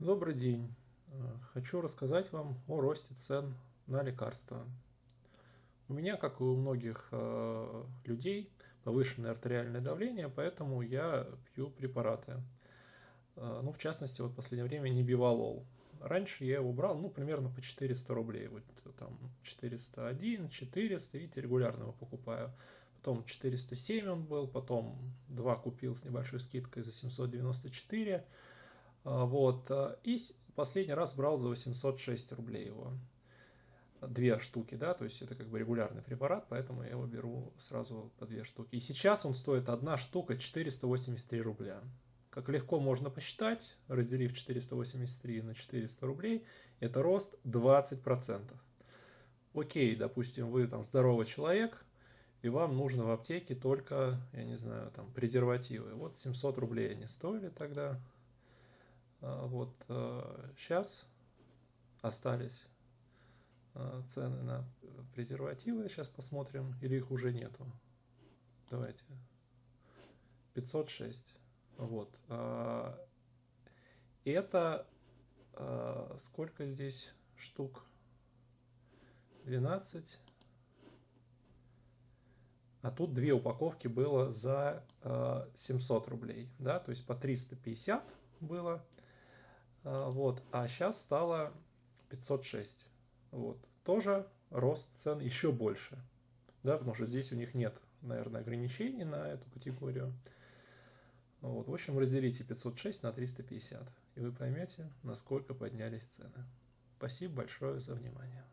Добрый день. Э, хочу рассказать вам о росте цен на лекарства. У меня, как и у многих э, людей, повышенное артериальное давление, поэтому я пью препараты. Э, ну, в частности, вот в последнее время не бивалол. Раньше я его брал, ну, примерно по 400 рублей. Вот там 401, 400, видите, регулярно его покупаю. Потом 407 он был, потом два купил с небольшой скидкой за 794 а, вот. А, и последний раз брал за 806 рублей его. Две штуки, да, то есть это как бы регулярный препарат, поэтому я его беру сразу по две штуки. И сейчас он стоит одна штука 483 рубля. Как легко можно посчитать, разделив 483 на 400 рублей, это рост 20%. Окей, допустим, вы там здоровый человек, и вам нужно в аптеке только, я не знаю, там презервативы. Вот 700 рублей они стоили тогда, а, вот сейчас э, остались э, цены на презервативы. Сейчас посмотрим, или их уже нету. Давайте. 506. Вот. Это э, сколько здесь штук? 12. А тут две упаковки было за 700 рублей, да, то есть по 350 было вот, а сейчас стало 506. Вот. Тоже рост цен еще больше. Да, потому что здесь у них нет, наверное, ограничений на эту категорию. Вот, в общем, разделите 506 на 350, и вы поймете, насколько поднялись цены. Спасибо большое за внимание.